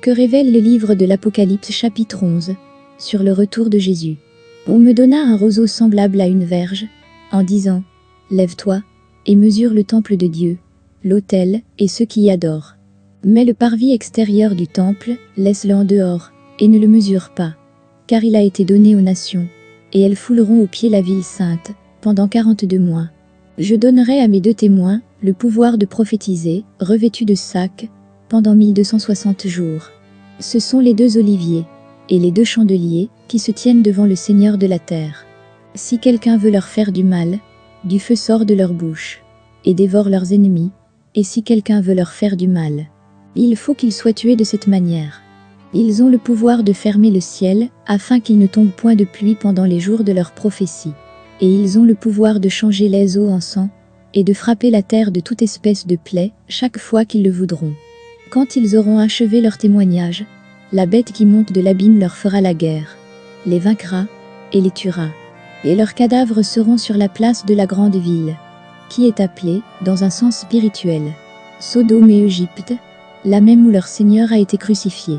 Que révèle le livre de l'Apocalypse chapitre 11 sur le retour de Jésus On me donna un roseau semblable à une verge, en disant Lève-toi et mesure le temple de Dieu, l'autel et ceux qui y adorent. Mais le parvis extérieur du temple, laisse-le en dehors, et ne le mesure pas, car il a été donné aux nations, et elles fouleront au pied la ville sainte, pendant quarante-deux mois. Je donnerai à mes deux témoins le pouvoir de prophétiser, revêtus de sacs, pendant 1260 jours. Ce sont les deux oliviers et les deux chandeliers qui se tiennent devant le Seigneur de la terre. Si quelqu'un veut leur faire du mal, du feu sort de leur bouche et dévore leurs ennemis, et si quelqu'un veut leur faire du mal, il faut qu'ils soient tués de cette manière. Ils ont le pouvoir de fermer le ciel afin qu'il ne tombe point de pluie pendant les jours de leur prophétie et ils ont le pouvoir de changer les eaux en sang, et de frapper la terre de toute espèce de plaie chaque fois qu'ils le voudront. Quand ils auront achevé leur témoignage, la bête qui monte de l'abîme leur fera la guerre, les vaincra et les tuera, et leurs cadavres seront sur la place de la grande ville, qui est appelée, dans un sens spirituel, Sodome et Égypte, la même où leur Seigneur a été crucifié.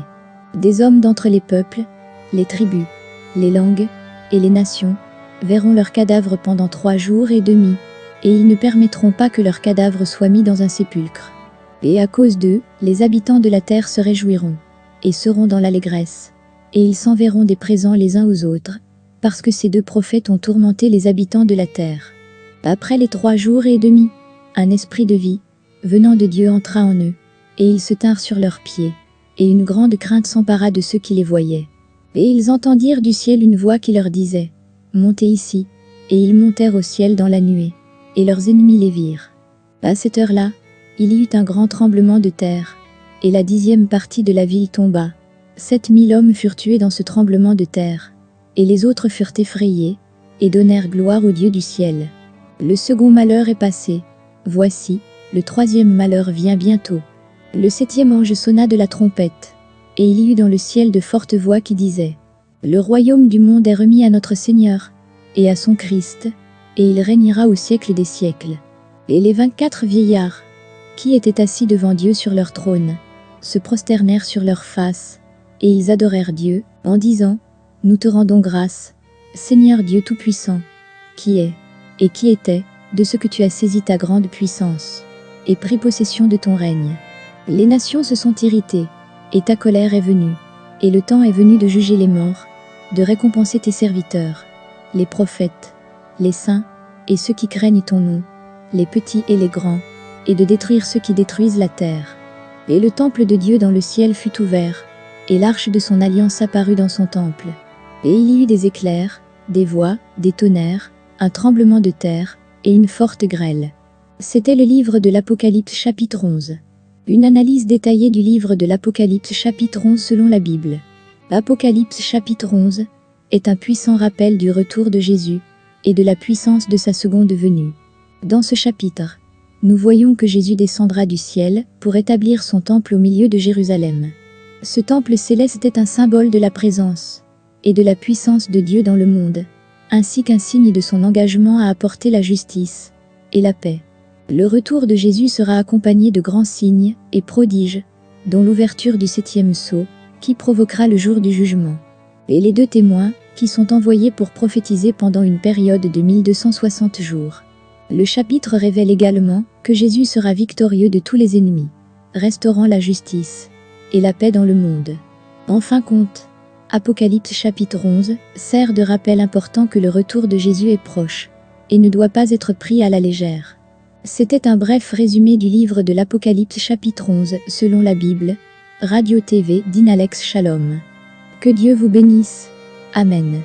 Des hommes d'entre les peuples, les tribus, les langues et les nations verront leurs cadavres pendant trois jours et demi, et ils ne permettront pas que leurs cadavres soient mis dans un sépulcre. Et à cause d'eux, les habitants de la terre se réjouiront, et seront dans l'allégresse, et ils s'enverront des présents les uns aux autres, parce que ces deux prophètes ont tourmenté les habitants de la terre. Après les trois jours et demi, un esprit de vie, venant de Dieu entra en eux, et ils se tinrent sur leurs pieds, et une grande crainte s'empara de ceux qui les voyaient. Et ils entendirent du ciel une voix qui leur disait, Montez ici. Et ils montèrent au ciel dans la nuée, et leurs ennemis les virent. À cette heure-là, il y eut un grand tremblement de terre, et la dixième partie de la ville tomba. Sept mille hommes furent tués dans ce tremblement de terre, et les autres furent effrayés, et donnèrent gloire au Dieu du ciel. Le second malheur est passé. Voici, le troisième malheur vient bientôt. Le septième ange sonna de la trompette, et il y eut dans le ciel de fortes voix qui disaient le royaume du monde est remis à notre Seigneur et à son Christ, et il régnera au siècle des siècles. Et les vingt-quatre vieillards, qui étaient assis devant Dieu sur leur trône, se prosternèrent sur leurs faces, et ils adorèrent Dieu, en disant, Nous te rendons grâce, Seigneur Dieu Tout-Puissant, qui est, et qui était, de ce que tu as saisi ta grande puissance, et pris possession de ton règne. Les nations se sont irritées, et ta colère est venue, et le temps est venu de juger les morts, de récompenser tes serviteurs, les prophètes, les saints et ceux qui craignent ton nom, les petits et les grands, et de détruire ceux qui détruisent la terre. Et le temple de Dieu dans le ciel fut ouvert, et l'arche de son alliance apparut dans son temple. Et il y eut des éclairs, des voix, des tonnerres, un tremblement de terre, et une forte grêle. C'était le livre de l'Apocalypse chapitre 11. Une analyse détaillée du livre de l'Apocalypse chapitre 11 selon la Bible. Apocalypse chapitre 11 est un puissant rappel du retour de Jésus et de la puissance de sa seconde venue. Dans ce chapitre, nous voyons que Jésus descendra du ciel pour établir son temple au milieu de Jérusalem. Ce temple céleste est un symbole de la présence et de la puissance de Dieu dans le monde, ainsi qu'un signe de son engagement à apporter la justice et la paix. Le retour de Jésus sera accompagné de grands signes et prodiges, dont l'ouverture du septième sceau, qui provoquera le jour du jugement. Et les deux témoins, qui sont envoyés pour prophétiser pendant une période de 1260 jours. Le chapitre révèle également que Jésus sera victorieux de tous les ennemis, restaurant la justice et la paix dans le monde. En fin compte, Apocalypse chapitre 11 sert de rappel important que le retour de Jésus est proche et ne doit pas être pris à la légère. C'était un bref résumé du livre de l'Apocalypse chapitre 11 selon la Bible, Radio TV d'Inalex Shalom. Que Dieu vous bénisse. Amen.